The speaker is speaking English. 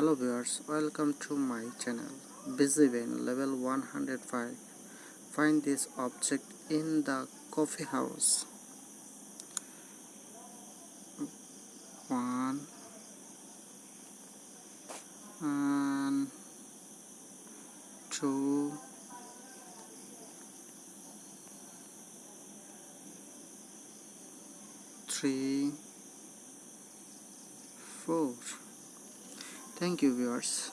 hello viewers welcome to my channel. Busy van level 105 find this object in the coffee house. One. And two. Three. Four thank you viewers